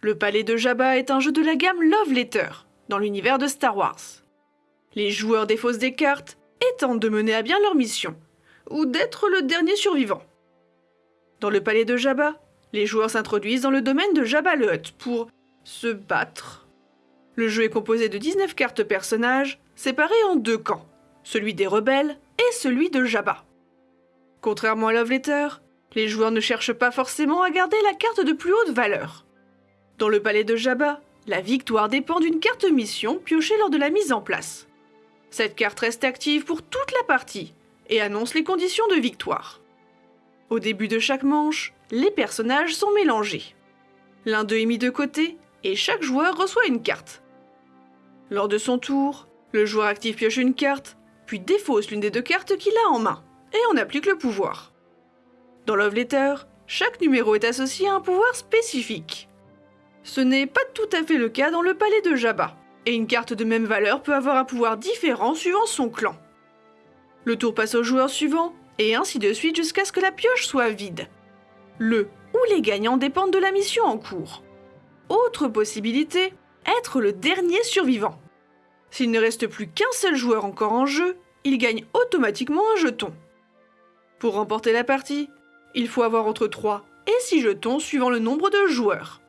Le palais de Jabba est un jeu de la gamme Love Letter, dans l'univers de Star Wars. Les joueurs défaussent des cartes et tentent de mener à bien leur mission, ou d'être le dernier survivant. Dans le palais de Jabba, les joueurs s'introduisent dans le domaine de Jabba le Hutt pour se battre. Le jeu est composé de 19 cartes personnages, séparées en deux camps, celui des rebelles et celui de Jabba. Contrairement à Love Letter, les joueurs ne cherchent pas forcément à garder la carte de plus haute valeur. Dans le palais de Jabba, la victoire dépend d'une carte mission piochée lors de la mise en place. Cette carte reste active pour toute la partie et annonce les conditions de victoire. Au début de chaque manche, les personnages sont mélangés. L'un d'eux est mis de côté et chaque joueur reçoit une carte. Lors de son tour, le joueur actif pioche une carte, puis défausse l'une des deux cartes qu'il a en main, et on applique le pouvoir. Dans Love Letter, chaque numéro est associé à un pouvoir spécifique. Ce n'est pas tout à fait le cas dans le palais de Jabba, et une carte de même valeur peut avoir un pouvoir différent suivant son clan. Le tour passe au joueur suivant, et ainsi de suite jusqu'à ce que la pioche soit vide. Le ou les gagnants dépendent de la mission en cours. Autre possibilité, être le dernier survivant. S'il ne reste plus qu'un seul joueur encore en jeu, il gagne automatiquement un jeton. Pour remporter la partie, il faut avoir entre 3 et 6 jetons suivant le nombre de joueurs.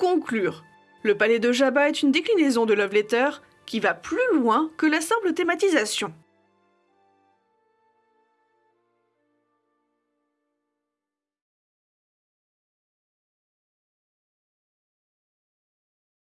Conclure, le palais de Jabba est une déclinaison de Love Letter qui va plus loin que la simple thématisation.